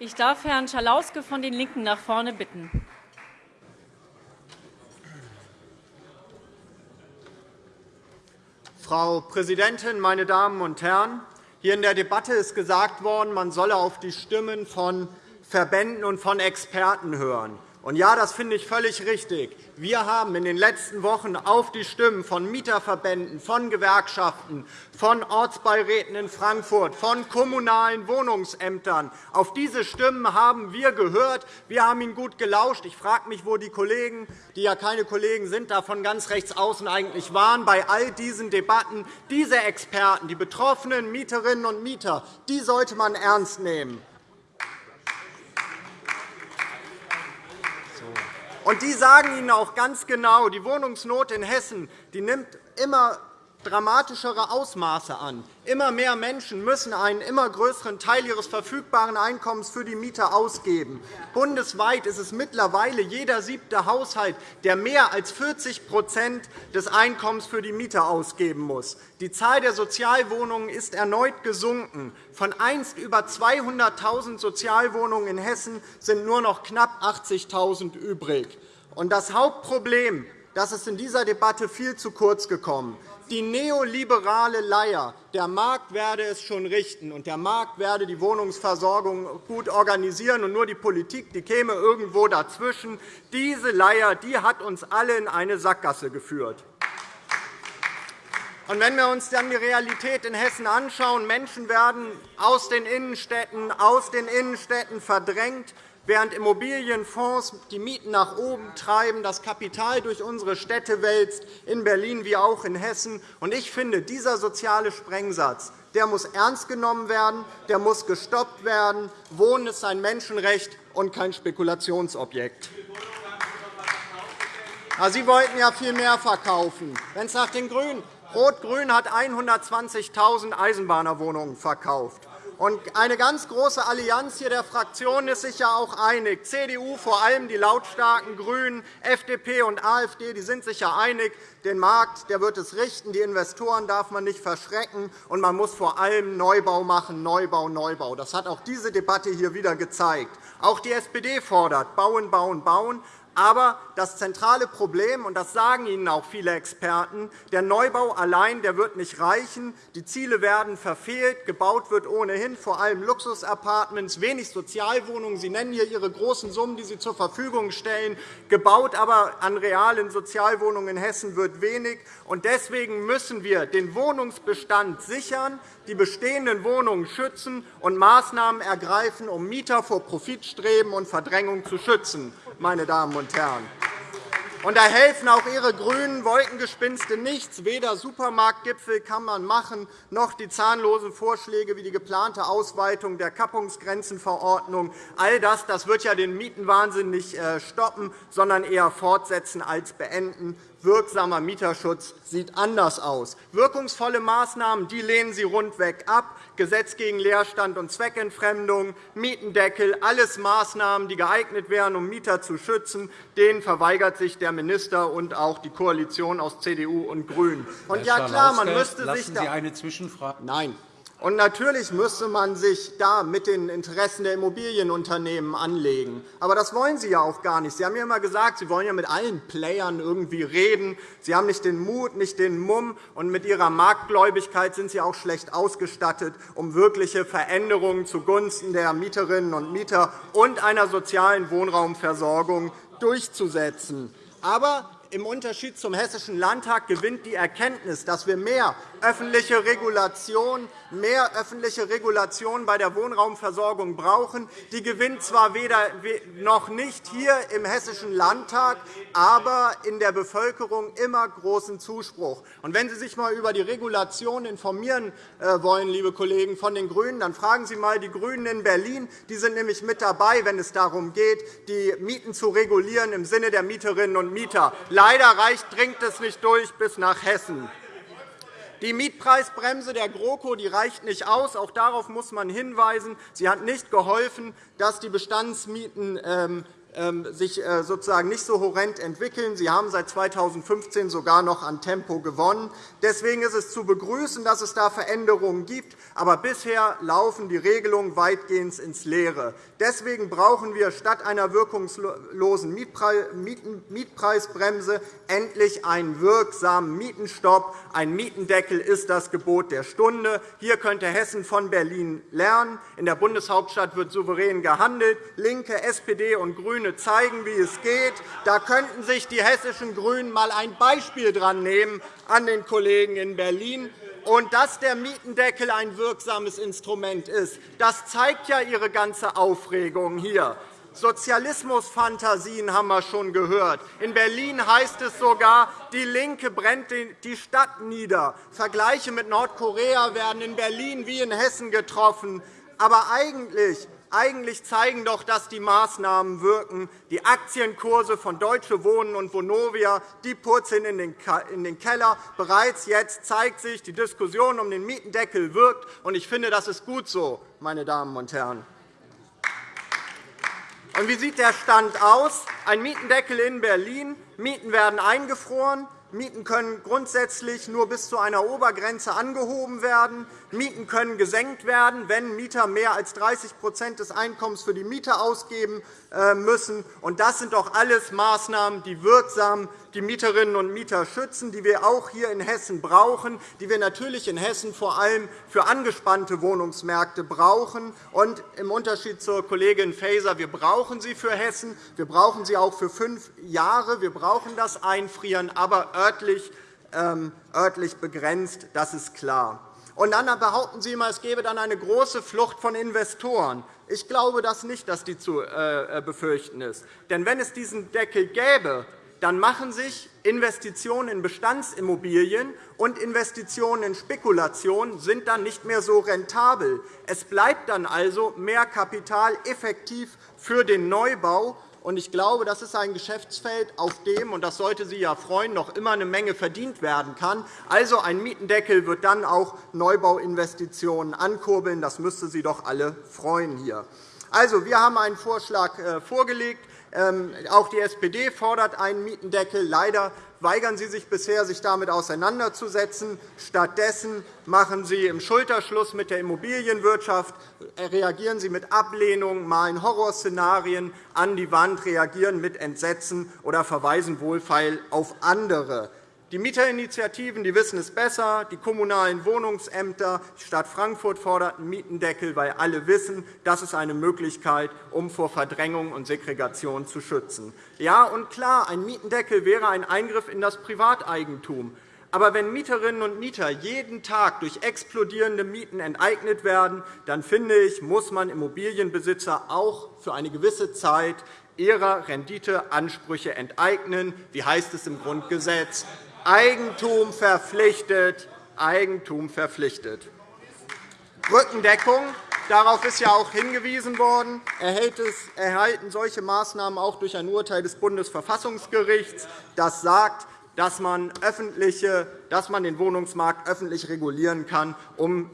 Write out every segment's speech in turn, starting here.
Ich darf Herrn Schalauske von den LINKEN nach vorne bitten. Frau Präsidentin, meine Damen und Herren! Hier in der Debatte ist gesagt worden, man solle auf die Stimmen von Verbänden und von Experten hören. Und ja, das finde ich völlig richtig. Wir haben in den letzten Wochen auf die Stimmen von Mieterverbänden, von Gewerkschaften, von Ortsbeiräten in Frankfurt, von kommunalen Wohnungsämtern, auf diese Stimmen haben wir gehört. Wir haben ihnen gut gelauscht. Ich frage mich, wo die Kollegen, die ja keine Kollegen sind, da von ganz rechts außen eigentlich waren bei all diesen Debatten. Diese Experten, die betroffenen Mieterinnen und Mieter, die sollte man ernst nehmen. Und die sagen Ihnen auch ganz genau, die Wohnungsnot in Hessen die nimmt immer dramatischere Ausmaße an. Immer mehr Menschen müssen einen immer größeren Teil ihres verfügbaren Einkommens für die Miete ausgeben. Bundesweit ist es mittlerweile jeder siebte Haushalt, der mehr als 40% des Einkommens für die Miete ausgeben muss. Die Zahl der Sozialwohnungen ist erneut gesunken. Von einst über 200.000 Sozialwohnungen in Hessen sind nur noch knapp 80.000 übrig. Das Hauptproblem das ist in dieser Debatte viel zu kurz gekommen. Die neoliberale Leier, der Markt werde es schon richten, und der Markt werde die Wohnungsversorgung gut organisieren, und nur die Politik die käme irgendwo dazwischen. Diese Leier die hat uns alle in eine Sackgasse geführt. Und wenn wir uns dann die Realität in Hessen anschauen, Menschen werden aus den Innenstädten, aus den Innenstädten verdrängt, während Immobilienfonds die Mieten nach oben treiben, das Kapital durch unsere Städte wälzt, in Berlin wie auch in Hessen. Ich finde, dieser soziale Sprengsatz der muss ernst genommen werden, der muss gestoppt werden. Wohnen ist ein Menschenrecht und kein Spekulationsobjekt. Sie wollten ja viel mehr verkaufen. Wenn es nach den Grünen Rot-Grün hat 120.000 Eisenbahnerwohnungen verkauft. Eine ganz große Allianz hier der Fraktionen ist sich ja auch einig. CDU, vor allem die lautstarken GRÜNEN, FDP und AfD die sind sich ja einig, den Markt der wird es richten, die Investoren darf man nicht verschrecken, und man muss vor allem Neubau machen, Neubau, Neubau. Das hat auch diese Debatte hier wieder gezeigt. Auch die SPD fordert Bauen, Bauen, Bauen. Aber das zentrale Problem, und das sagen Ihnen auch viele Experten, der Neubau allein der wird nicht reichen. Die Ziele werden verfehlt. Gebaut wird ohnehin vor allem Luxusapartments, wenig Sozialwohnungen. Sie nennen hier Ihre großen Summen, die Sie zur Verfügung stellen. Gebaut aber an realen Sozialwohnungen in Hessen wird wenig. Deswegen müssen wir den Wohnungsbestand sichern, die bestehenden Wohnungen schützen und Maßnahmen ergreifen, um Mieter vor Profitstreben und Verdrängung zu schützen meine Damen und Herren. Und da helfen auch Ihre grünen Wolkengespinste nichts. Weder Supermarktgipfel kann man machen, noch die zahnlosen Vorschläge wie die geplante Ausweitung der Kappungsgrenzenverordnung. All das, das wird ja den Mietenwahnsinn nicht äh, stoppen, sondern eher fortsetzen als beenden wirksamer Mieterschutz sieht anders aus. Wirkungsvolle Maßnahmen die lehnen Sie rundweg ab. Gesetz gegen Leerstand und Zweckentfremdung, Mietendeckel, alles Maßnahmen, die geeignet wären, um Mieter zu schützen. Denen verweigert sich der Minister und auch die Koalition aus CDU und GRÜNEN. Und ja, klar, man müsste sich da eine Zwischenfrage. Nein. Und natürlich müsste man sich da mit den Interessen der Immobilienunternehmen anlegen. Aber das wollen Sie ja auch gar nicht. Sie haben ja immer gesagt, Sie wollen ja mit allen Playern irgendwie reden. Sie haben nicht den Mut, nicht den Mumm. Und mit Ihrer Marktgläubigkeit sind Sie auch schlecht ausgestattet, um wirkliche Veränderungen zugunsten der Mieterinnen und Mieter und einer sozialen Wohnraumversorgung durchzusetzen. Aber im Unterschied zum Hessischen Landtag gewinnt die Erkenntnis, dass wir mehr öffentliche Regulation, mehr öffentliche Regulation bei der Wohnraumversorgung brauchen. Die gewinnt zwar weder noch nicht hier im Hessischen Landtag, aber in der Bevölkerung immer großen Zuspruch. Und wenn Sie sich einmal über die Regulation informieren äh, wollen, liebe Kollegen von den GRÜNEN, dann fragen Sie einmal die GRÜNEN in Berlin. Die sind nämlich mit dabei, wenn es darum geht, die Mieten zu regulieren im Sinne der Mieterinnen und Mieter. Leider reicht, dringt es nicht durch bis nach Hessen. Die Mietpreisbremse der GroKo die reicht nicht aus. Auch darauf muss man hinweisen. Sie hat nicht geholfen, dass die Bestandsmieten ähm, sich äh, sozusagen nicht so horrend entwickeln. Sie haben seit 2015 sogar noch an Tempo gewonnen. Deswegen ist es zu begrüßen, dass es da Veränderungen gibt. Aber bisher laufen die Regelungen weitgehend ins Leere. Deswegen brauchen wir statt einer wirkungslosen Mietpreisbremse endlich einen wirksamen Mietenstopp. Ein Mietendeckel ist das Gebot der Stunde. Hier könnte Hessen von Berlin lernen. In der Bundeshauptstadt wird souverän gehandelt. LINKE, SPD und GRÜNE zeigen, wie es geht. Da könnten sich die hessischen GRÜNEN einmal ein Beispiel dran nehmen an den Kollegen in Berlin. Und dass der Mietendeckel ein wirksames Instrument ist, das zeigt ja Ihre ganze Aufregung hier. Sozialismusfantasien haben wir schon gehört. In Berlin heißt es sogar, die LINKE brennt die Stadt nieder. Vergleiche mit Nordkorea werden in Berlin wie in Hessen getroffen. Aber eigentlich eigentlich zeigen doch, dass die Maßnahmen wirken. Die Aktienkurse von Deutsche Wohnen und Vonovia die purzeln in den Keller. Bereits jetzt zeigt sich, die Diskussion um den Mietendeckel wirkt. Ich finde, das ist gut so, meine Damen und Herren. Und wie sieht der Stand aus? Ein Mietendeckel in Berlin. Mieten werden eingefroren. Mieten können grundsätzlich nur bis zu einer Obergrenze angehoben werden. Mieten können gesenkt werden, wenn Mieter mehr als 30% des Einkommens für die Miete ausgeben äh, müssen. Das sind doch alles Maßnahmen, die wirksam die Mieterinnen und Mieter schützen, die wir auch hier in Hessen brauchen, die wir natürlich in Hessen vor allem für angespannte Wohnungsmärkte brauchen. Und Im Unterschied zur Kollegin Faeser, wir brauchen sie für Hessen, wir brauchen sie auch für fünf Jahre. Wir brauchen das Einfrieren, aber örtlich, ähm, örtlich begrenzt. Das ist klar. Und dann behaupten Sie immer, es gebe dann eine große Flucht von Investoren. Ich glaube das nicht, dass die zu äh, befürchten ist. Denn wenn es diesen Deckel gäbe, dann machen sich Investitionen in Bestandsimmobilien und Investitionen in Spekulationen sind dann nicht mehr so rentabel. Es bleibt dann also mehr Kapital effektiv für den Neubau. Ich glaube, das ist ein Geschäftsfeld, auf dem, und das sollte Sie ja freuen, noch immer eine Menge verdient werden kann. Also ein Mietendeckel wird dann auch Neubauinvestitionen ankurbeln. Das müsste Sie doch alle freuen hier. Also, wir haben einen Vorschlag äh, vorgelegt. Ähm, auch die SPD fordert einen Mietendeckel. Leider weigern Sie sich bisher, sich damit auseinanderzusetzen. Stattdessen machen Sie im Schulterschluss mit der Immobilienwirtschaft, reagieren Sie mit Ablehnung, malen Horrorszenarien an die Wand, reagieren mit Entsetzen oder verweisen wohlfeil auf andere. Die Mieterinitiativen die wissen es besser. Die kommunalen Wohnungsämter, die Stadt Frankfurt fordert einen Mietendeckel, weil alle wissen, das ist eine Möglichkeit, um vor Verdrängung und Segregation zu schützen. Ja, und klar, ein Mietendeckel wäre ein Eingriff in das Privateigentum. Aber wenn Mieterinnen und Mieter jeden Tag durch explodierende Mieten enteignet werden, dann finde ich, muss man Immobilienbesitzer auch für eine gewisse Zeit ihrer Renditeansprüche enteignen. Wie heißt es im Grundgesetz? Eigentum verpflichtet, Eigentum verpflichtet. Rückendeckung, darauf ist ja auch hingewiesen worden, erhalten solche Maßnahmen auch durch ein Urteil des Bundesverfassungsgerichts, das sagt, dass man, öffentliche, dass man den Wohnungsmarkt öffentlich regulieren kann, um,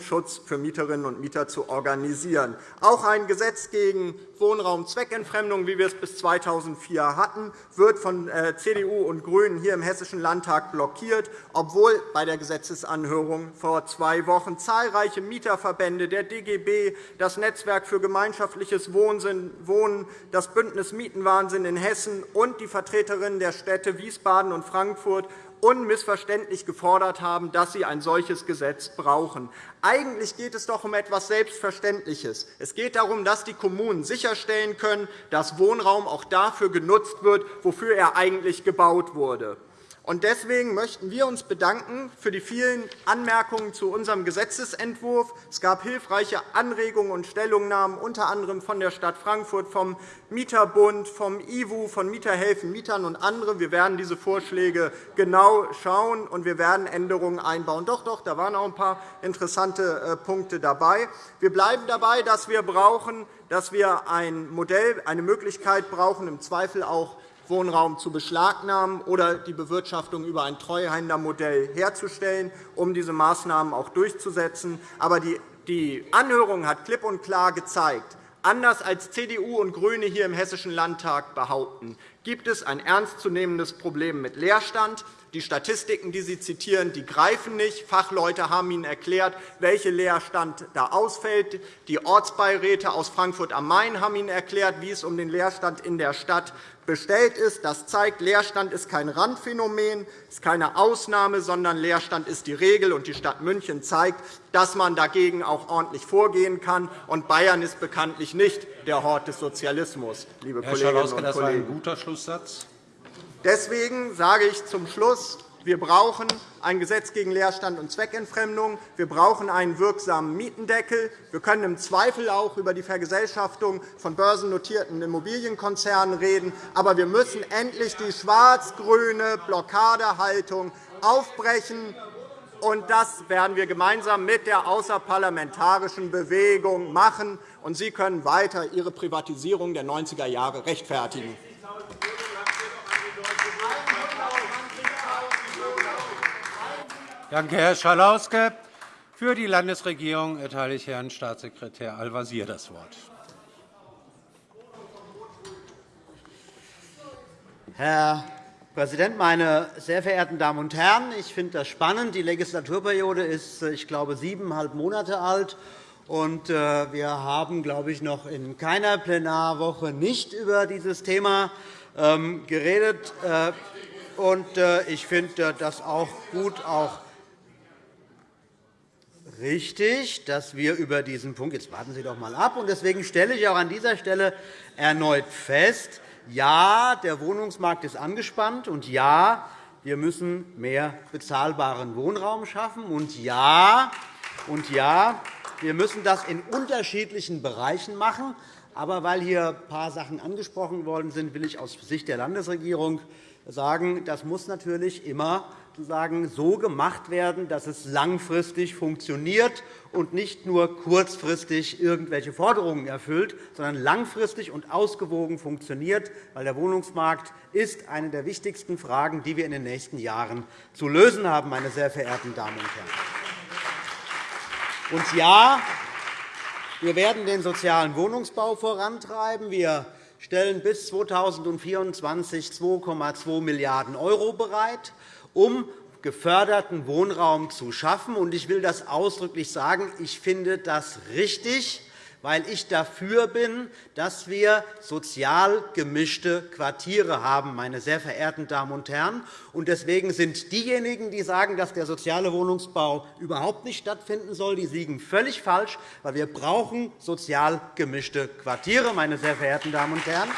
Schutz für Mieterinnen und Mieter zu organisieren. Auch ein Gesetz gegen Wohnraumzweckentfremdung, wie wir es bis 2004 hatten, wird von äh, CDU und GRÜNEN hier im Hessischen Landtag blockiert, obwohl bei der Gesetzesanhörung vor zwei Wochen zahlreiche Mieterverbände, der DGB, das Netzwerk für gemeinschaftliches Wohnen, das Bündnis Mietenwahnsinn in Hessen und die Vertreterinnen der Städte Wiesbaden und Frankfurt unmissverständlich gefordert haben, dass sie ein solches Gesetz brauchen. Eigentlich geht es doch um etwas Selbstverständliches. Es geht darum, dass die Kommunen sicherstellen können, dass Wohnraum auch dafür genutzt wird, wofür er eigentlich gebaut wurde. Deswegen möchten wir uns bedanken für die vielen Anmerkungen zu unserem Gesetzentwurf. Es gab hilfreiche Anregungen und Stellungnahmen, unter anderem von der Stadt Frankfurt, vom Mieterbund, vom IWU, von Mieterhelfen Mietern und anderen. Wir werden diese Vorschläge genau schauen, und wir werden Änderungen einbauen. Doch, doch, da waren auch ein paar interessante äh, Punkte dabei. Wir bleiben dabei, dass wir, brauchen, dass wir ein Modell, eine Möglichkeit brauchen, im Zweifel auch Wohnraum zu beschlagnahmen oder die Bewirtschaftung über ein Treuhändermodell herzustellen, um diese Maßnahmen auch durchzusetzen. Aber die Anhörung hat klipp und klar gezeigt, Anders als CDU und GRÜNE hier im Hessischen Landtag behaupten, gibt es ein ernstzunehmendes Problem mit Leerstand. Die Statistiken, die Sie zitieren, die greifen nicht. Fachleute haben Ihnen erklärt, welcher Leerstand da ausfällt. Die Ortsbeiräte aus Frankfurt am Main haben Ihnen erklärt, wie es um den Leerstand in der Stadt bestellt ist. Das zeigt, Leerstand ist kein Randphänomen, ist keine Ausnahme, sondern Leerstand ist die Regel. Und die Stadt München zeigt, dass man dagegen auch ordentlich vorgehen kann. Und Bayern ist bekanntlich nicht der Hort des Sozialismus, liebe Herr Kolleginnen und das war Kollegen. ein guter Schlusssatz. Deswegen sage ich zum Schluss, wir brauchen ein Gesetz gegen Leerstand und Zweckentfremdung. Wir brauchen einen wirksamen Mietendeckel. Wir können im Zweifel auch über die Vergesellschaftung von börsennotierten Immobilienkonzernen reden. Aber wir müssen endlich die schwarz-grüne Blockadehaltung aufbrechen. Und das werden wir gemeinsam mit der außerparlamentarischen Bewegung machen. Und Sie können weiter Ihre Privatisierung der 90er Jahre rechtfertigen. Danke, Herr Schalauske. Für die Landesregierung erteile ich Herrn Staatssekretär Al-Wazir das Wort. Herr Präsident, meine sehr verehrten Damen und Herren! Ich finde das spannend. Die Legislaturperiode ist, ich glaube, siebeneinhalb Monate alt. Und äh, wir haben, glaube ich, noch in keiner Plenarwoche nicht über dieses Thema ähm, geredet. Äh, und äh, ich finde das auch gut, auch richtig, dass wir über diesen Punkt – jetzt warten Sie doch einmal ab. Deswegen stelle ich auch an dieser Stelle erneut fest, ja, der Wohnungsmarkt ist angespannt, und ja, wir müssen mehr bezahlbaren Wohnraum schaffen. Und ja, und ja, wir müssen das in unterschiedlichen Bereichen machen. Aber weil hier ein paar Sachen angesprochen worden sind, will ich aus Sicht der Landesregierung sagen, das muss natürlich immer sozusagen so gemacht werden, dass es langfristig funktioniert und nicht nur kurzfristig irgendwelche Forderungen erfüllt, sondern langfristig und ausgewogen funktioniert, weil der Wohnungsmarkt ist eine der wichtigsten Fragen, die wir in den nächsten Jahren zu lösen haben, meine sehr verehrten Damen und Herren. Und ja, wir werden den sozialen Wohnungsbau vorantreiben. Wir stellen bis 2024 2,2 Milliarden € bereit um geförderten Wohnraum zu schaffen. Ich will das ausdrücklich sagen. Ich finde das richtig, weil ich dafür bin, dass wir sozial gemischte Quartiere haben, meine sehr verehrten Damen und Herren. Deswegen sind diejenigen, die sagen, dass der soziale Wohnungsbau überhaupt nicht stattfinden soll, die liegen völlig falsch, weil wir brauchen sozial gemischte Quartiere, meine sehr verehrten Damen und Herren.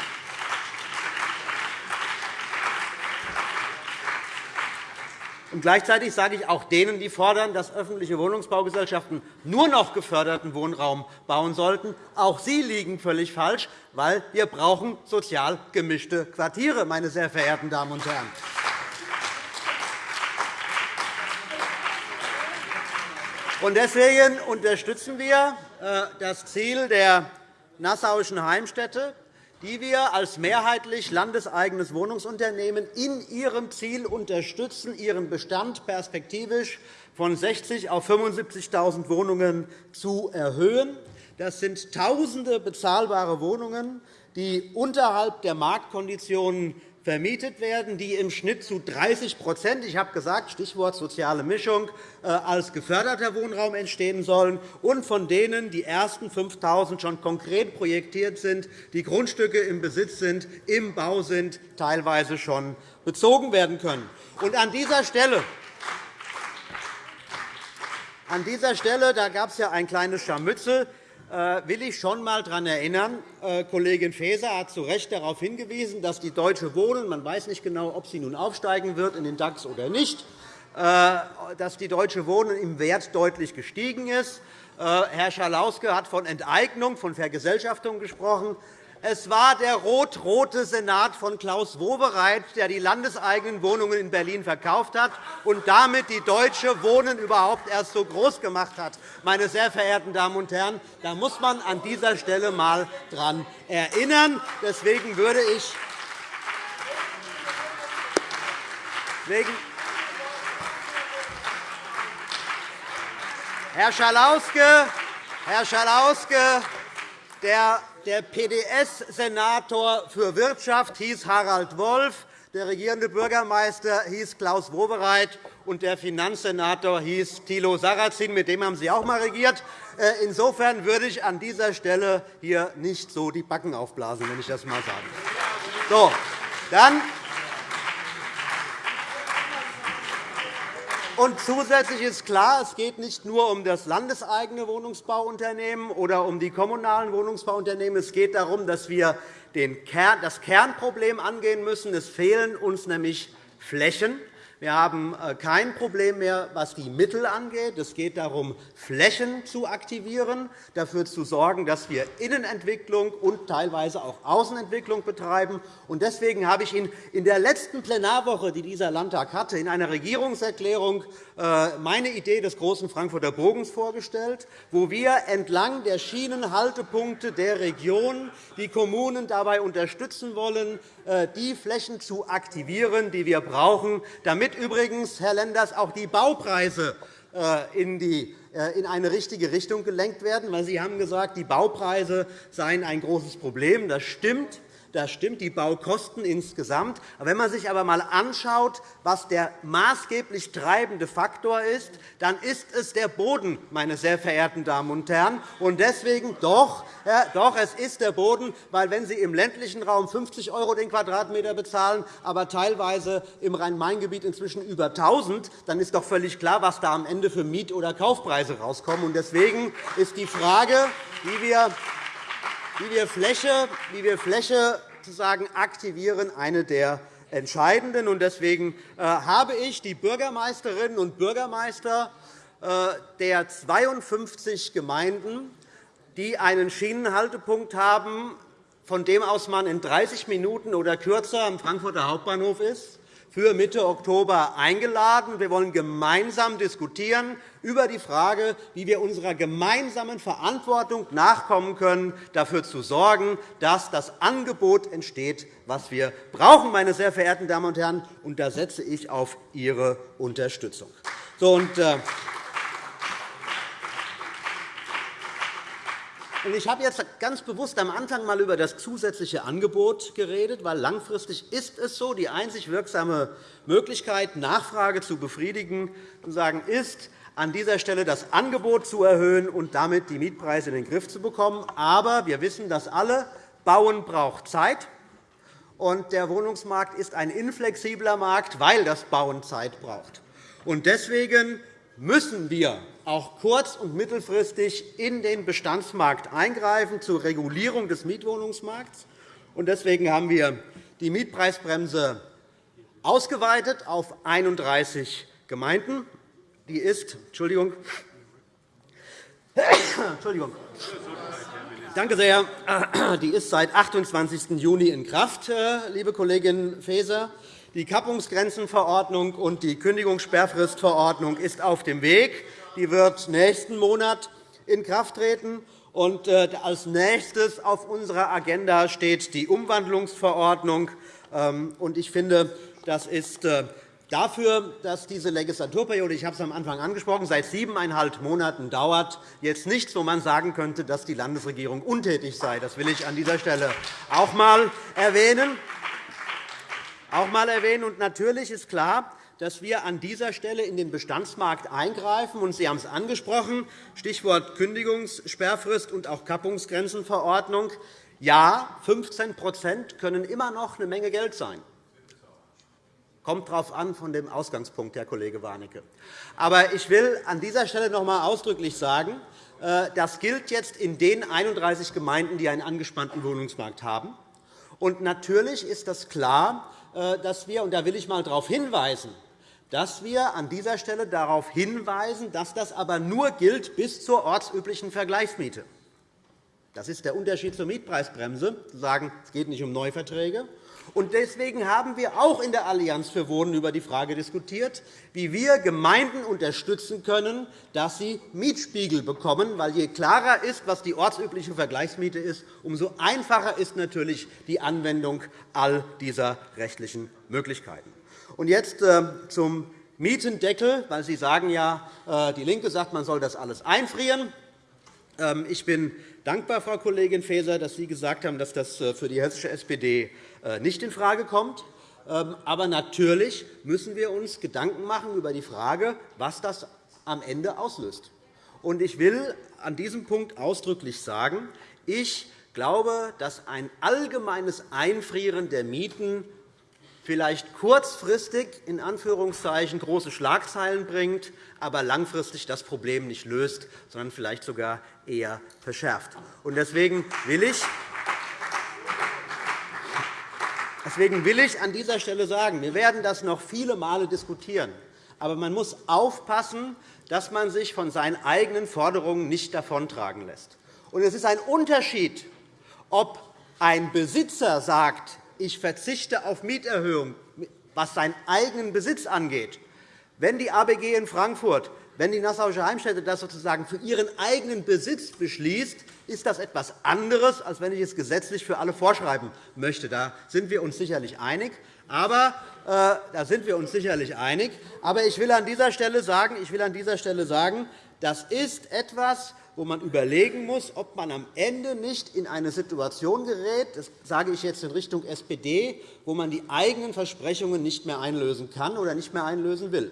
Und gleichzeitig sage ich auch denen, die fordern, dass öffentliche Wohnungsbaugesellschaften nur noch geförderten Wohnraum bauen sollten, auch sie liegen völlig falsch, weil wir brauchen sozial gemischte Quartiere, meine sehr verehrten Damen und Herren. Deswegen unterstützen wir äh, das Ziel der Nassauischen Heimstätte, die wir als mehrheitlich landeseigenes Wohnungsunternehmen in ihrem Ziel unterstützen, ihren Bestand perspektivisch von 60 auf 75.000 Wohnungen zu erhöhen. Das sind Tausende bezahlbare Wohnungen, die unterhalb der Marktkonditionen vermietet werden, die im Schnitt zu 30 ich habe gesagt, Stichwort soziale Mischung, äh, als geförderter Wohnraum entstehen sollen, und von denen die ersten 5.000 schon konkret projektiert sind, die Grundstücke im Besitz sind, im Bau sind, teilweise schon bezogen werden können. Und an dieser Stelle an dieser Stelle da gab es ja ein kleines Scharmützel. Äh, will ich schon einmal daran erinnern, äh, Kollegin Faeser hat zu Recht darauf hingewiesen, dass die Deutsche Wohnen, man weiß nicht genau, ob sie nun aufsteigen wird in den DAX oder nicht, äh, dass die Deutsche Wohnen im Wert deutlich gestiegen ist. Herr Schalauske hat von Enteignung, von Vergesellschaftung gesprochen. Es war der rot-rote Senat von Klaus Wowereit, der die landeseigenen Wohnungen in Berlin verkauft hat und damit die Deutsche Wohnen überhaupt erst so groß gemacht hat. Meine sehr verehrten Damen und Herren, da muss man an dieser Stelle einmal daran erinnern. Deswegen würde ich Herr Schalauske, Herr Schalauske, der der PDS-Senator für Wirtschaft hieß Harald Wolf, der regierende Bürgermeister hieß Klaus Wowereit, und der Finanzsenator hieß Thilo Sarrazin. Mit dem haben Sie auch einmal regiert. Äh, insofern würde ich an dieser Stelle hier nicht so die Backen aufblasen, wenn ich das einmal darf. So, dann Und zusätzlich ist klar, es geht nicht nur um das landeseigene Wohnungsbauunternehmen oder um die kommunalen Wohnungsbauunternehmen. Es geht darum, dass wir das Kernproblem angehen müssen. Es fehlen uns nämlich Flächen. Wir haben äh, kein Problem mehr, was die Mittel angeht. Es geht darum, Flächen zu aktivieren, dafür zu sorgen, dass wir Innenentwicklung und teilweise auch Außenentwicklung betreiben. Deswegen habe ich Ihnen in der letzten Plenarwoche, die dieser Landtag hatte, in einer Regierungserklärung äh, meine Idee des großen Frankfurter Bogens vorgestellt, wo wir entlang der Schienenhaltepunkte der Region die Kommunen dabei unterstützen wollen, äh, die Flächen zu aktivieren, die wir brauchen, damit übrigens, Herr Lenders, auch die Baupreise äh, in, in eine richtige Richtung gelenkt werden. Sie haben gesagt, die Baupreise seien ein großes Problem. Das stimmt. Das stimmt, die Baukosten insgesamt. Wenn man sich aber einmal anschaut, was der maßgeblich treibende Faktor ist, dann ist es der Boden, meine sehr verehrten Damen und Herren. Und deswegen doch, ja, doch, es ist der Boden, weil wenn Sie im ländlichen Raum 50 € den Quadratmeter bezahlen, aber teilweise im Rhein-Main-Gebiet inzwischen über 1.000, dann ist doch völlig klar, was da am Ende für Miet- oder Kaufpreise rauskommen. Deswegen ist die Frage, wie wir wie wir Fläche, wie wir Fläche sozusagen aktivieren, eine der entscheidenden. Deswegen äh, habe ich die Bürgermeisterinnen und Bürgermeister äh, der 52 Gemeinden, die einen Schienenhaltepunkt haben, von dem aus man in 30 Minuten oder kürzer am Frankfurter Hauptbahnhof ist, für Mitte Oktober eingeladen. Wir wollen gemeinsam diskutieren über die Frage, wie wir unserer gemeinsamen Verantwortung nachkommen können, dafür zu sorgen, dass das Angebot entsteht, was wir brauchen, meine sehr verehrten Damen und Herren. Und da setze ich auf Ihre Unterstützung. So, und, äh, Ich habe jetzt ganz bewusst am Anfang einmal über das zusätzliche Angebot geredet, weil langfristig ist es so, die einzig wirksame Möglichkeit, Nachfrage zu befriedigen, ist, an dieser Stelle das Angebot zu erhöhen und damit die Mietpreise in den Griff zu bekommen. Aber wir wissen das alle, Bauen braucht Zeit. Und der Wohnungsmarkt ist ein inflexibler Markt, weil das Bauen Zeit braucht. Deswegen müssen wir auch kurz- und mittelfristig in den Bestandsmarkt eingreifen zur Regulierung des Mietwohnungsmarkts. Deswegen haben wir die Mietpreisbremse ausgeweitet auf 31 Gemeinden. Die ist, Entschuldigung, Entschuldigung. Danke sehr. Die ist seit 28. Juni in Kraft, äh, liebe Kollegin Faeser. Die Kappungsgrenzenverordnung und die Kündigungssperrfristverordnung ist auf dem Weg. Die wird nächsten Monat in Kraft treten. Und äh, als nächstes auf unserer Agenda steht die Umwandlungsverordnung. Ähm, ich finde, das ist äh, dafür, dass diese Legislaturperiode, ich habe es am Anfang angesprochen, seit siebeneinhalb Monaten dauert, jetzt nichts, wo man sagen könnte, dass die Landesregierung untätig sei. Das will ich an dieser Stelle auch einmal erwähnen auch einmal erwähnen. Und natürlich ist klar, dass wir an dieser Stelle in den Bestandsmarkt eingreifen. Und Sie haben es angesprochen, Stichwort Kündigungssperrfrist und auch Kappungsgrenzenverordnung. Ja, 15% können immer noch eine Menge Geld sein. Kommt darauf an von dem Ausgangspunkt, Herr Kollege Warnecke. Aber ich will an dieser Stelle noch einmal ausdrücklich sagen, äh, das gilt jetzt in den 31 Gemeinden, die einen angespannten Wohnungsmarkt haben. Und natürlich ist das klar, dass wir, und da will ich einmal darauf hinweisen, dass wir an dieser Stelle darauf hinweisen, dass das aber nur gilt bis zur ortsüblichen Vergleichsmiete. Das ist der Unterschied zur Mietpreisbremse, zu sagen, es geht nicht um Neuverträge, und deswegen haben wir auch in der Allianz für Wohnen über die Frage diskutiert, wie wir Gemeinden unterstützen können, dass sie Mietspiegel bekommen. Weil je klarer ist, was die ortsübliche Vergleichsmiete ist, umso einfacher ist natürlich die Anwendung all dieser rechtlichen Möglichkeiten. Und jetzt äh, zum Mietendeckel, weil Sie sagen ja, äh, die LINKE sagt, man soll das alles einfrieren. Ähm, ich bin dankbar, Frau Kollegin Faeser, dass Sie gesagt haben, dass das äh, für die hessische SPD nicht infrage kommt. Ähm, aber natürlich müssen wir uns Gedanken machen über die Frage, was das am Ende auslöst. Ich will an diesem Punkt ausdrücklich sagen, ich glaube, dass ein allgemeines Einfrieren der Mieten vielleicht kurzfristig in Anführungszeichen große Schlagzeilen bringt, aber langfristig das Problem nicht löst, sondern vielleicht sogar eher verschärft. Deswegen will ich Deswegen will ich an dieser Stelle sagen, wir werden das noch viele Male diskutieren. Aber man muss aufpassen, dass man sich von seinen eigenen Forderungen nicht davontragen lässt. es ist ein Unterschied, ob ein Besitzer sagt, ich verzichte auf Mieterhöhung, was seinen eigenen Besitz angeht. Wenn die ABG in Frankfurt, wenn die Nassauische Heimstätte das sozusagen für ihren eigenen Besitz beschließt, ist das etwas anderes, als wenn ich es gesetzlich für alle vorschreiben möchte. Da sind wir uns sicherlich einig. Aber, äh, da sind wir uns sicherlich einig. Aber ich will an dieser Stelle sagen, ich will an dieser Stelle sagen das ist etwas, wo man überlegen muss, ob man am Ende nicht in eine Situation gerät, das sage ich jetzt in Richtung SPD, wo man die eigenen Versprechungen nicht mehr einlösen kann oder nicht mehr einlösen will.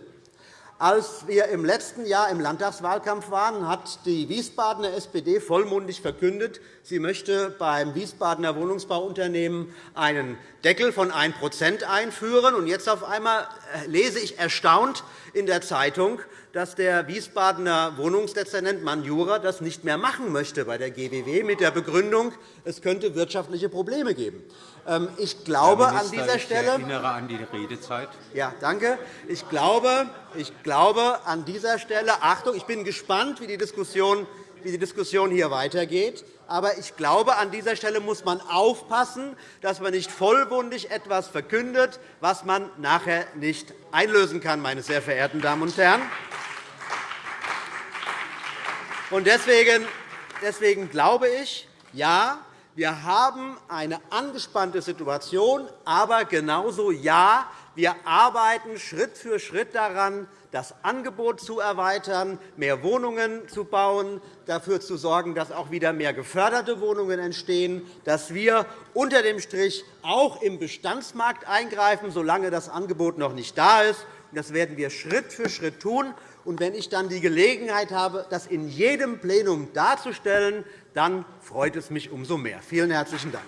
Als wir im letzten Jahr im Landtagswahlkampf waren, hat die Wiesbadener SPD vollmundig verkündet, sie möchte beim Wiesbadener Wohnungsbauunternehmen einen Deckel von 1% einführen. Und jetzt auf einmal äh, lese ich erstaunt in der Zeitung, dass der Wiesbadener Wohnungsdezernent Manjura das nicht mehr machen möchte bei der GWW mit der Begründung, es könnte wirtschaftliche Probleme geben. Ähm, ich glaube Herr Minister, an dieser Stelle, ich erinnere an die Redezeit. Ja, danke. Ich glaube, ich glaube an dieser Stelle, Achtung, ich bin gespannt, wie die Diskussion wie die Diskussion hier weitergeht. Aber ich glaube, an dieser Stelle muss man aufpassen, dass man nicht vollmundig etwas verkündet, was man nachher nicht einlösen kann, meine sehr verehrten Damen und Herren. Deswegen, deswegen glaube ich, ja, wir haben eine angespannte Situation, aber genauso ja, wir arbeiten Schritt für Schritt daran, das Angebot zu erweitern, mehr Wohnungen zu bauen, dafür zu sorgen, dass auch wieder mehr geförderte Wohnungen entstehen, dass wir unter dem Strich auch im Bestandsmarkt eingreifen, solange das Angebot noch nicht da ist. Das werden wir Schritt für Schritt tun. Und wenn ich dann die Gelegenheit habe, das in jedem Plenum darzustellen, dann freut es mich umso mehr. Vielen herzlichen Dank.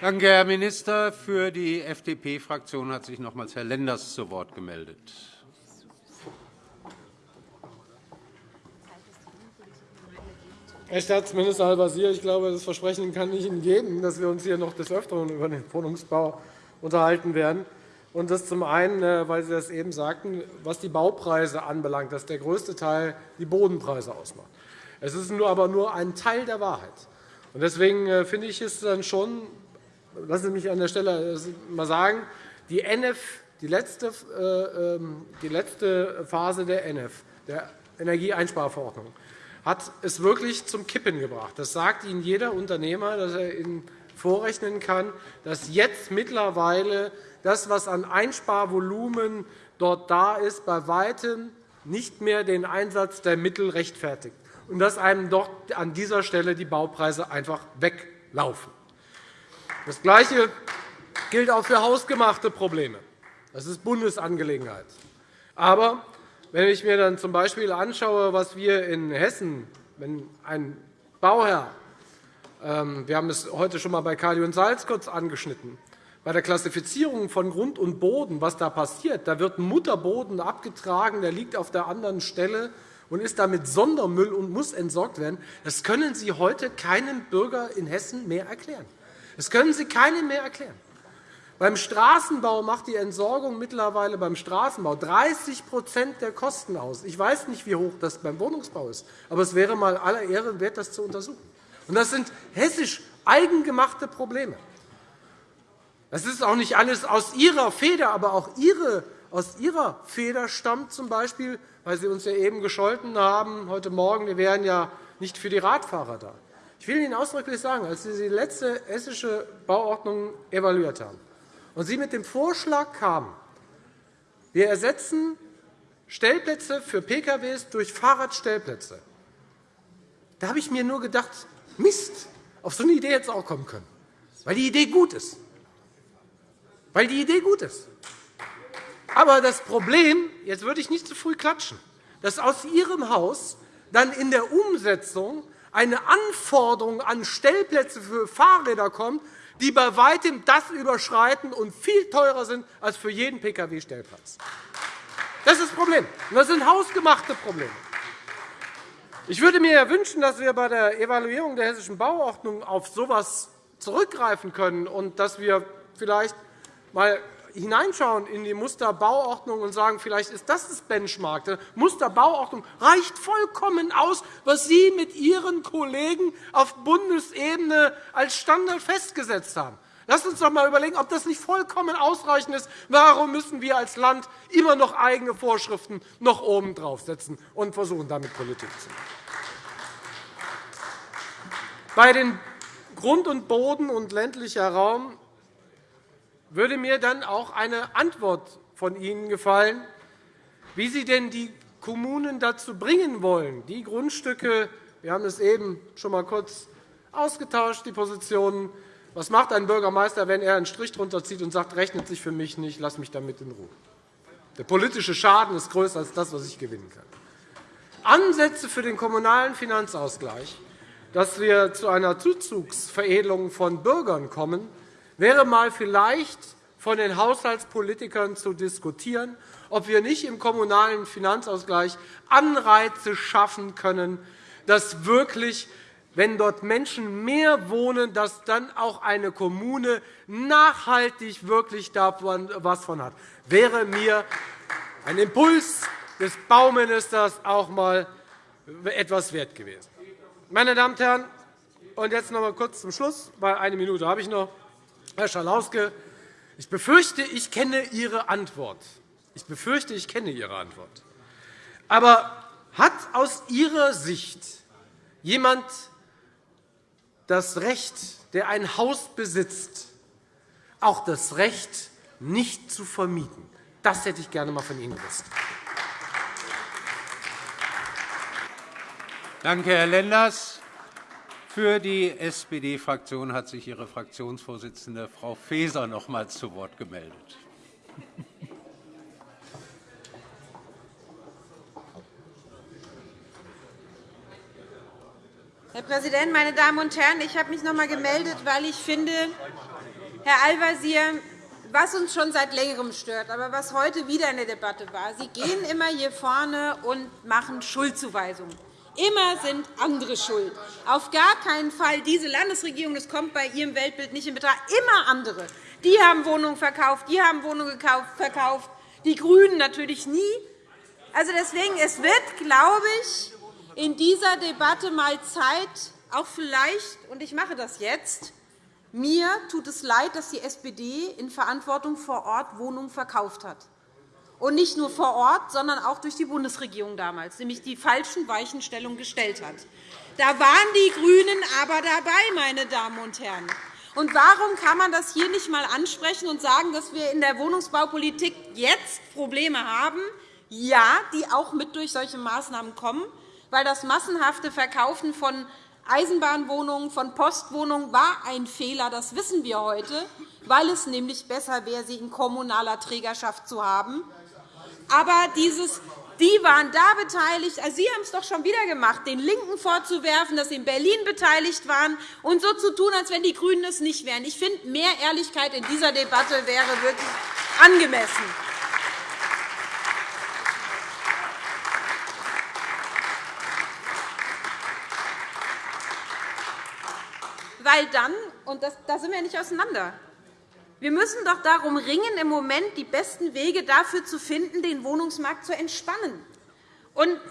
Danke, Herr Minister. Für die FDP-Fraktion hat sich nochmals Herr Lenders zu Wort gemeldet. Herr Staatsminister Al-Wazir, ich glaube, das Versprechen kann ich Ihnen geben, dass wir uns hier noch des Öfteren über den Wohnungsbau unterhalten werden. Und das zum einen, äh, weil Sie das eben sagten, was die Baupreise anbelangt, dass der größte Teil die Bodenpreise ausmacht. Es ist nur aber nur ein Teil der Wahrheit. Deswegen äh, finde ich es dann schon lassen Sie mich an der Stelle mal sagen, die NF, die letzte, äh, ähm, die letzte Phase der NF, der Energieeinsparverordnung, hat es wirklich zum Kippen gebracht. Das sagt Ihnen jeder Unternehmer, dass er Ihnen vorrechnen kann, dass jetzt mittlerweile das, was an Einsparvolumen dort da ist, bei weitem nicht mehr den Einsatz der Mittel rechtfertigt und dass einem dort an dieser Stelle die Baupreise einfach weglaufen. Das Gleiche gilt auch für hausgemachte Probleme. Das ist Bundesangelegenheit. Aber wenn ich mir dann z. B. anschaue, was wir in Hessen, wenn ein Bauherr, ähm, wir haben es heute schon einmal bei Kali und Salz kurz angeschnitten, bei der Klassifizierung von Grund und Boden, was da passiert, da wird Mutterboden abgetragen, der liegt auf der anderen Stelle und ist damit Sondermüll und muss entsorgt werden. Das können Sie heute keinem Bürger in Hessen mehr erklären. Das können Sie keinem mehr erklären. Beim Straßenbau macht die Entsorgung mittlerweile beim Straßenbau 30% der Kosten aus. Ich weiß nicht, wie hoch das beim Wohnungsbau ist, aber es wäre mal aller Ehren wert, das zu untersuchen. Und das sind hessisch eigengemachte Probleme. Das ist auch nicht alles aus Ihrer Feder, aber auch Ihre, aus Ihrer Feder stammt z. B., weil Sie uns ja eben gescholten haben heute Morgen, wir wären ja nicht für die Radfahrer da. Ich will Ihnen ausdrücklich sagen, als Sie die letzte hessische Bauordnung evaluiert haben und Sie mit dem Vorschlag kamen, Wir ersetzen Stellplätze für Pkw durch Fahrradstellplätze. Da habe ich mir nur gedacht, Mist, auf so eine Idee hätte es auch kommen können, weil die Idee gut ist. Weil die Idee gut ist. Aber das Problem, jetzt würde ich nicht zu früh klatschen, dass aus Ihrem Haus dann in der Umsetzung eine Anforderung an Stellplätze für Fahrräder kommt, die bei weitem das überschreiten und viel teurer sind als für jeden Pkw-Stellplatz. Das ist das Problem. Das sind hausgemachte Probleme. Ich würde mir wünschen, dass wir bei der Evaluierung der Hessischen Bauordnung auf so etwas zurückgreifen können und dass wir vielleicht einmal hineinschauen in die Musterbauordnung und sagen, vielleicht ist das das Benchmark. Die Musterbauordnung reicht vollkommen aus, was Sie mit Ihren Kollegen auf Bundesebene als Standard festgesetzt haben. Sie uns doch einmal überlegen, ob das nicht vollkommen ausreichend ist. Warum müssen wir als Land immer noch eigene Vorschriften noch oben draufsetzen und versuchen, damit Politik zu machen? Bei den Grund und Boden und ländlicher Raum würde mir dann auch eine Antwort von Ihnen gefallen, wie Sie denn die Kommunen dazu bringen wollen, die Grundstücke wir haben es eben schon einmal kurz ausgetauscht, die Positionen. Was macht ein Bürgermeister, wenn er einen Strich drunter zieht und sagt, rechnet sich für mich nicht, lass mich damit in Ruhe? Der politische Schaden ist größer als das, was ich gewinnen kann. Ansätze für den kommunalen Finanzausgleich, dass wir zu einer Zuzugsveredelung von Bürgern kommen, wäre mal vielleicht von den Haushaltspolitikern zu diskutieren, ob wir nicht im kommunalen Finanzausgleich Anreize schaffen können, dass wirklich, wenn dort Menschen mehr wohnen, dass dann auch eine Kommune nachhaltig wirklich davon was von hat. Wäre mir ein Impuls des Bauministers auch einmal etwas wert gewesen. Meine Damen und Herren, und jetzt noch einmal kurz zum Schluss, weil eine Minute habe ich noch. Herr Schalauske, ich befürchte, ich kenne Ihre Antwort. Ich befürchte, ich kenne Ihre Antwort. Aber hat aus Ihrer Sicht jemand das Recht, der ein Haus besitzt, auch das Recht, nicht zu vermieten? Das hätte ich gerne einmal von Ihnen gewusst. Danke, Herr Lenders. Für die SPD-Fraktion hat sich Ihre Fraktionsvorsitzende Frau Faeser nochmals zu Wort gemeldet. Herr Präsident, meine Damen und Herren! Ich habe mich noch einmal gemeldet, weil ich finde, Herr Al-Wazir, was uns schon seit Längerem stört, aber was heute wieder in der Debatte war, Sie gehen immer hier vorne und machen Schuldzuweisungen. Immer sind andere schuld. Auf gar keinen Fall diese Landesregierung, das kommt bei Ihrem Weltbild nicht in Betracht, immer andere. Die haben Wohnungen verkauft, die haben Wohnungen verkauft, die GRÜNEN natürlich nie. Also deswegen, es wird, glaube ich, in dieser Debatte einmal Zeit, auch vielleicht, und ich mache das jetzt, mir tut es leid, dass die SPD in Verantwortung vor Ort Wohnungen verkauft hat und nicht nur vor Ort, sondern auch durch die Bundesregierung damals, nämlich die falschen Weichenstellungen gestellt hat. Da waren die GRÜNEN aber dabei, meine Damen und Herren. Und warum kann man das hier nicht einmal ansprechen und sagen, dass wir in der Wohnungsbaupolitik jetzt Probleme haben, ja, die auch mit durch solche Maßnahmen kommen, weil das massenhafte Verkaufen von Eisenbahnwohnungen, von Postwohnungen war ein Fehler, das wissen wir heute, weil es nämlich besser wäre, sie in kommunaler Trägerschaft zu haben aber dieses die waren da beteiligt. Also Sie haben es doch schon wieder gemacht, den LINKEN vorzuwerfen, dass Sie in Berlin beteiligt waren und so zu tun, als wenn die GRÜNEN es nicht wären. Ich finde, mehr Ehrlichkeit in dieser Debatte wäre wirklich angemessen. Weil dann, und das, da sind wir nicht auseinander, wir müssen doch darum ringen, im Moment die besten Wege dafür zu finden, den Wohnungsmarkt zu entspannen.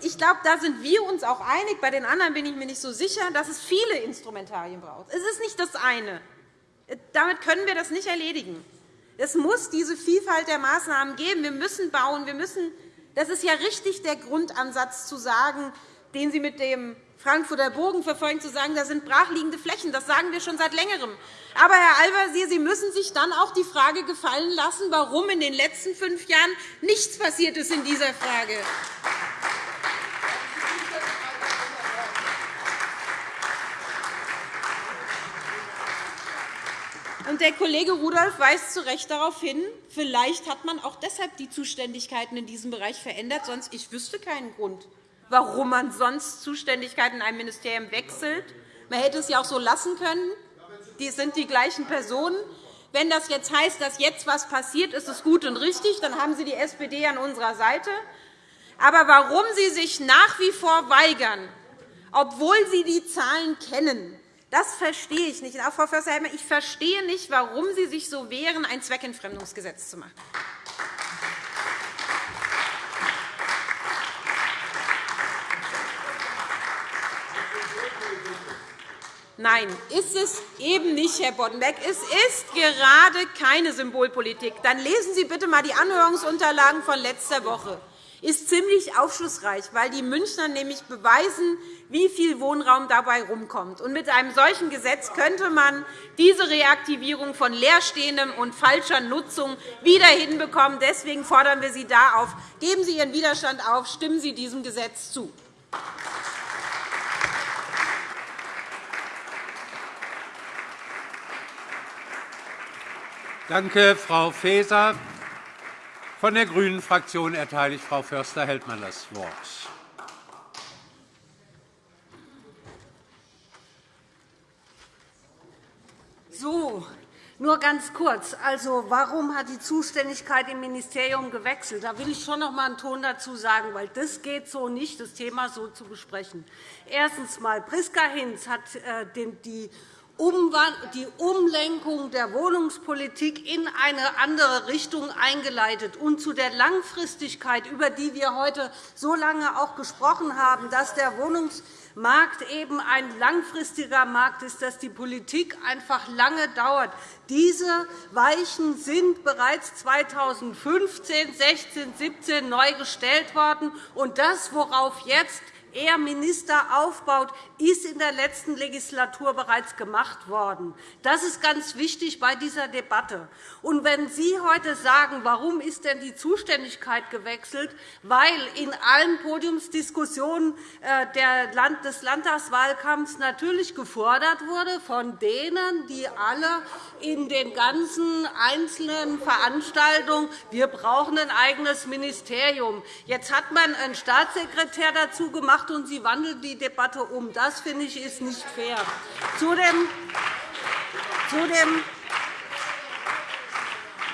ich glaube, da sind wir uns auch einig. Bei den anderen bin ich mir nicht so sicher, dass es viele Instrumentarien braucht. Es ist nicht das eine. Damit können wir das nicht erledigen. Es muss diese Vielfalt der Maßnahmen geben. Wir müssen bauen. Wir müssen, das ist ja richtig der Grundansatz, zu sagen, den Sie mit dem Frankfurter Bogen verfolgen, zu sagen, da sind brachliegende Flächen. Das sagen wir schon seit Längerem. Aber, Herr Al-Wazir, Sie müssen sich dann auch die Frage gefallen lassen, warum in den letzten fünf Jahren nichts passiert ist in dieser Frage. Und der Kollege Rudolph weist zu Recht darauf hin, vielleicht hat man auch deshalb die Zuständigkeiten in diesem Bereich verändert. Sonst ich wüsste keinen Grund, warum man sonst Zuständigkeiten in einem Ministerium wechselt. Man hätte es ja auch so lassen können. Die sind die gleichen Personen. Wenn das jetzt heißt, dass jetzt etwas passiert, ist es gut und richtig. Dann haben Sie die SPD an unserer Seite. Aber warum Sie sich nach wie vor weigern, obwohl Sie die Zahlen kennen, das verstehe ich nicht. Frau Förster-Hellmann, ich verstehe nicht, warum Sie sich so wehren, ein Zweckentfremdungsgesetz zu machen. Nein, ist es eben nicht, Herr Boddenberg. Es ist gerade keine Symbolpolitik. Dann lesen Sie bitte einmal die Anhörungsunterlagen von letzter Woche ist ziemlich aufschlussreich, weil die Münchner nämlich beweisen, wie viel Wohnraum dabei herumkommt. mit einem solchen Gesetz könnte man diese Reaktivierung von leerstehendem und falscher Nutzung wieder hinbekommen. Deswegen fordern wir Sie da auf. Geben Sie Ihren Widerstand auf, stimmen Sie diesem Gesetz zu. Danke, Frau Faeser. Von der GRÜNEN-Fraktion erteile ich Frau Förster-Heldmann das Wort. So, nur ganz kurz. Also, warum hat die Zuständigkeit im Ministerium gewechselt? Da will ich schon noch einmal einen Ton dazu sagen, weil das geht so nicht, das Thema so zu besprechen. Erstens einmal, Priska Hinz hat äh, die die Umlenkung der Wohnungspolitik in eine andere Richtung eingeleitet und zu der Langfristigkeit, über die wir heute so lange auch gesprochen haben, dass der Wohnungsmarkt eben ein langfristiger Markt ist, dass die Politik einfach lange dauert. Diese Weichen sind bereits 2015, 16, 17 neu gestellt worden. Und das, worauf jetzt er Minister aufbaut, ist in der letzten Legislatur bereits gemacht worden. Das ist ganz wichtig bei dieser Debatte. Und wenn Sie heute sagen, warum ist denn die Zuständigkeit gewechselt, weil in allen Podiumsdiskussionen äh, des Landtagswahlkampfs natürlich gefordert wurde von denen, die alle in den ganzen einzelnen Veranstaltungen, wir brauchen ein eigenes Ministerium. Jetzt hat man einen Staatssekretär dazu gemacht, gemacht, und Sie wandeln die Debatte um. Das finde ich ist nicht fair. Zudem, zudem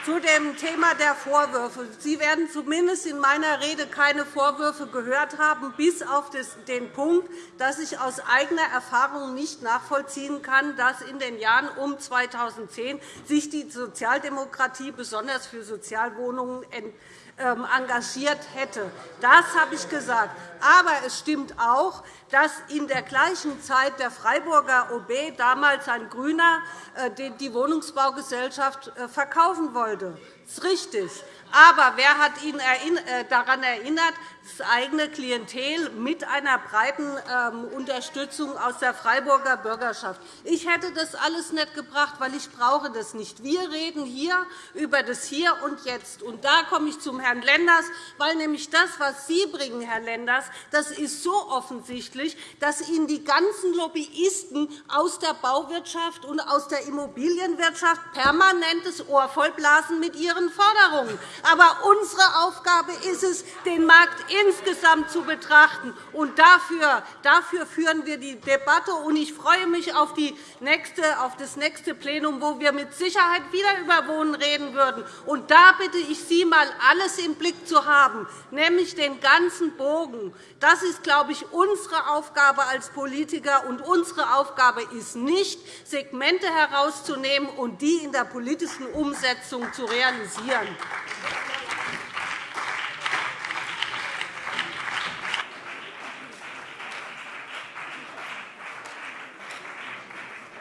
zu dem Thema der Vorwürfe. Sie werden zumindest in meiner Rede keine Vorwürfe gehört haben, bis auf den Punkt, dass ich aus eigener Erfahrung nicht nachvollziehen kann, dass in den Jahren um 2010 sich die Sozialdemokratie besonders für Sozialwohnungen ähm, engagiert hätte. Das habe ich gesagt. Aber es stimmt auch, dass in der gleichen Zeit der Freiburger OB, damals ein Grüner, äh, die Wohnungsbaugesellschaft äh, verkaufen wollte. Das ist richtig. Aber wer hat ihn äh, daran erinnert, das eigene Klientel mit einer breiten ähm, Unterstützung aus der Freiburger Bürgerschaft. Ich hätte das alles nicht gebracht, weil ich brauche das nicht. Wir reden hier über das Hier und Jetzt. Und da komme ich zum Herrn Lenders, weil nämlich das, was Sie bringen, Herr Lenders, das ist so offensichtlich, dass Ihnen die ganzen Lobbyisten aus der Bauwirtschaft und aus der Immobilienwirtschaft permanentes Ohr vollblasen mit ihren Forderungen. Aber unsere Aufgabe ist es, den Markt insgesamt zu betrachten. Und dafür, dafür führen wir die Debatte. Und ich freue mich auf, die nächste, auf das nächste Plenum, wo wir mit Sicherheit wieder über Wohnen reden würden. Und da bitte ich Sie, einmal alles im Blick zu haben, nämlich den ganzen Bogen. Das ist, glaube ich, unsere Aufgabe als Politiker. Und unsere Aufgabe ist nicht, Segmente herauszunehmen und die in der politischen Umsetzung zu realisieren.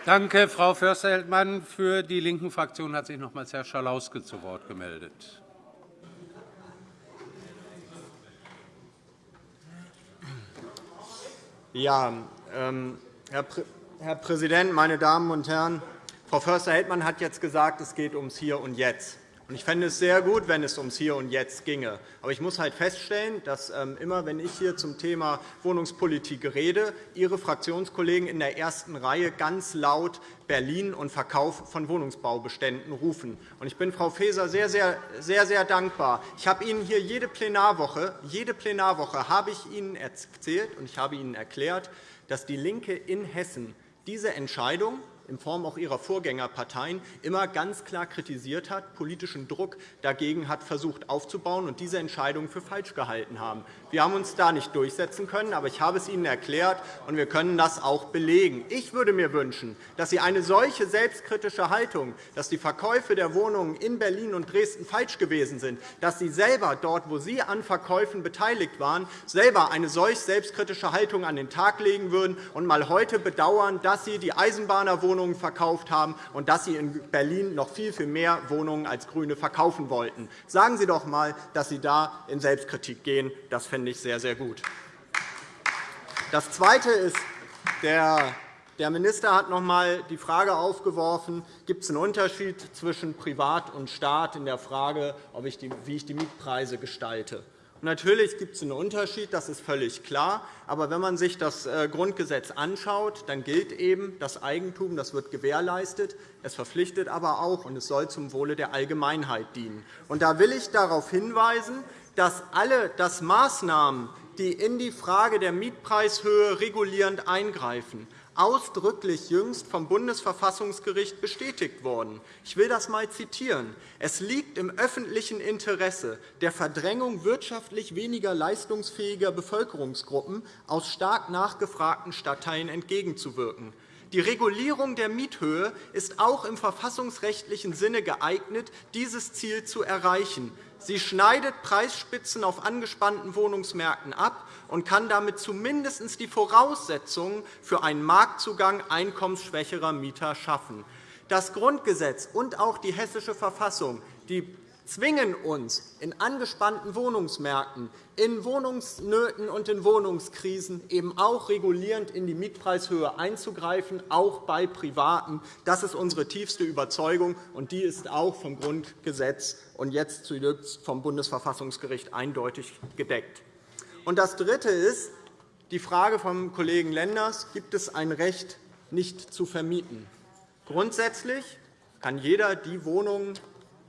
Danke, Frau Förster-Heldmann. Für die Linken-Fraktion hat sich nochmals Herr Schalauske zu Wort gemeldet. Ja, ähm, Herr, Herr Präsident, meine Damen und Herren! Frau Förster-Heldmann hat jetzt gesagt, es geht ums Hier und Jetzt. Ich fände es sehr gut, wenn es ums Hier und Jetzt ginge. Aber ich muss halt feststellen, dass ähm, immer, wenn ich hier zum Thema Wohnungspolitik rede, Ihre Fraktionskollegen in der ersten Reihe ganz laut Berlin und Verkauf von Wohnungsbaubeständen rufen. Ich bin Frau Faeser sehr, sehr, sehr, sehr dankbar. Ich habe Ihnen hier jede Plenarwoche, jede Plenarwoche habe ich Ihnen erzählt und ich habe Ihnen erklärt, dass DIE LINKE in Hessen diese Entscheidung in Form auch ihrer Vorgängerparteien immer ganz klar kritisiert hat, politischen Druck dagegen hat versucht aufzubauen und diese Entscheidung für falsch gehalten haben. Wir haben uns da nicht durchsetzen können, aber ich habe es Ihnen erklärt, und wir können das auch belegen. Ich würde mir wünschen, dass Sie eine solche selbstkritische Haltung, dass die Verkäufe der Wohnungen in Berlin und Dresden falsch gewesen sind, dass Sie selber dort, wo Sie an Verkäufen beteiligt waren, selber eine solch selbstkritische Haltung an den Tag legen würden und mal heute bedauern, dass Sie die Eisenbahnerwohnungen Wohnungen verkauft haben und dass Sie in Berlin noch viel, viel mehr Wohnungen als GRÜNE verkaufen wollten. Sagen Sie doch einmal, dass Sie da in Selbstkritik gehen. Das fände ich sehr, sehr gut. Das Zweite ist, der der Minister hat noch einmal die Frage aufgeworfen, gibt es einen Unterschied zwischen Privat und Staat in der Frage, wie ich die Mietpreise gestalte. Natürlich gibt es einen Unterschied, das ist völlig klar. Aber wenn man sich das äh, Grundgesetz anschaut, dann gilt eben das Eigentum, das wird gewährleistet. Es verpflichtet aber auch, und es soll zum Wohle der Allgemeinheit dienen. Und da will ich darauf hinweisen, dass alle das Maßnahmen, die in die Frage der Mietpreishöhe regulierend eingreifen, ausdrücklich jüngst vom Bundesverfassungsgericht bestätigt worden. Ich will das einmal zitieren. Es liegt im öffentlichen Interesse der Verdrängung wirtschaftlich weniger leistungsfähiger Bevölkerungsgruppen aus stark nachgefragten Stadtteilen entgegenzuwirken. Die Regulierung der Miethöhe ist auch im verfassungsrechtlichen Sinne geeignet, dieses Ziel zu erreichen. Sie schneidet Preisspitzen auf angespannten Wohnungsmärkten ab und kann damit zumindest die Voraussetzungen für einen Marktzugang einkommensschwächerer Mieter schaffen. Das Grundgesetz und auch die Hessische Verfassung die zwingen uns in angespannten Wohnungsmärkten, in Wohnungsnöten und in Wohnungskrisen eben auch regulierend in die Mietpreishöhe einzugreifen, auch bei Privaten. Das ist unsere tiefste Überzeugung, und die ist auch vom Grundgesetz und jetzt zuletzt vom Bundesverfassungsgericht eindeutig gedeckt. Und das Dritte ist die Frage vom Kollegen Lenders, gibt es ein Recht, nicht zu vermieten? Grundsätzlich kann jeder die Wohnungen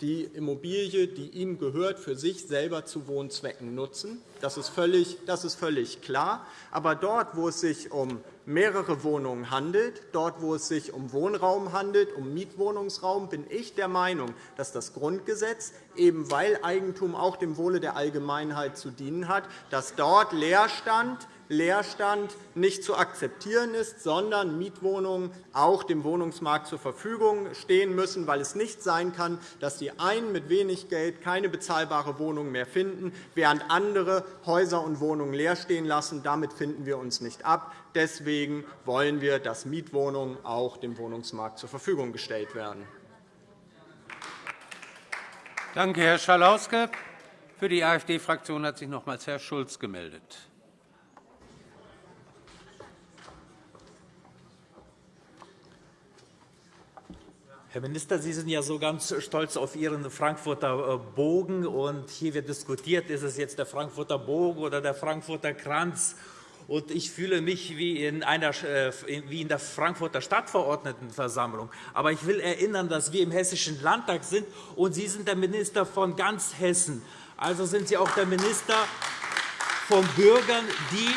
die Immobilie, die ihm gehört, für sich selber zu Wohnzwecken nutzen. Das ist völlig, das ist völlig klar. Aber dort, wo es sich um mehrere Wohnungen handelt, dort, wo es sich um Wohnraum handelt, um Mietwohnungsraum, bin ich der Meinung, dass das Grundgesetz, eben weil Eigentum auch dem Wohle der Allgemeinheit zu dienen hat, dass dort Leerstand Leerstand nicht zu akzeptieren ist, sondern Mietwohnungen auch dem Wohnungsmarkt zur Verfügung stehen müssen, weil es nicht sein kann, dass die einen mit wenig Geld keine bezahlbare Wohnung mehr finden, während andere Häuser und Wohnungen leer stehen lassen. Damit finden wir uns nicht ab. Deswegen wollen wir, dass Mietwohnungen auch dem Wohnungsmarkt zur Verfügung gestellt werden. Danke, Herr Schalauske. Für die AfD-Fraktion hat sich nochmals Herr Schulz gemeldet. Herr Minister, Sie sind ja so ganz stolz auf Ihren Frankfurter äh, Bogen. Und hier wird diskutiert, ist es jetzt der Frankfurter Bogen oder der Frankfurter Kranz. Und ich fühle mich wie in, einer, äh, wie in der Frankfurter Stadtverordnetenversammlung. Aber ich will erinnern, dass wir im Hessischen Landtag sind, und Sie sind der Minister von ganz Hessen. Also sind Sie auch der Minister von Bürgern, die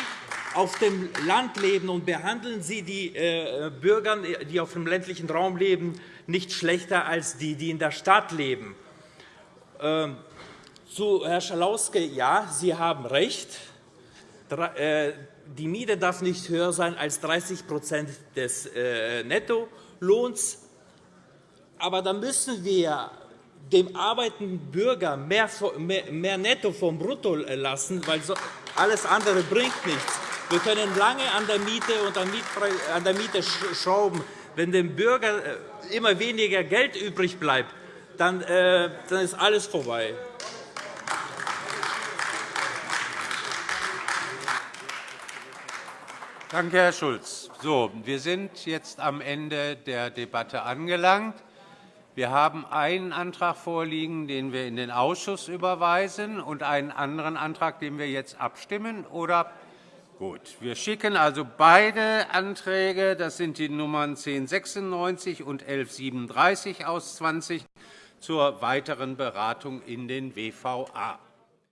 auf dem Land leben, und behandeln Sie die äh, Bürger, die auf dem ländlichen Raum leben, nicht schlechter als die, die in der Stadt leben. Ähm, zu Herrn Schalauske, ja, Sie haben recht. Äh, die Miete darf nicht höher sein als 30% des äh, Nettolohns. Aber dann müssen wir dem arbeitenden Bürger mehr, Netto vom Brutto lassen, weil alles andere bringt nichts. Wir können lange an der Miete und an der Miete schrauben. Wenn dem Bürger äh, immer weniger Geld übrig bleibt, dann, äh, dann ist alles vorbei. Danke, Herr Schulz. So, wir sind jetzt am Ende der Debatte angelangt. Wir haben einen Antrag vorliegen, den wir in den Ausschuss überweisen, und einen anderen Antrag, den wir jetzt abstimmen. Oder Gut. Wir schicken also beide Anträge, das sind die Nummern 1096 und 1137 aus 20, zur weiteren Beratung in den WVA.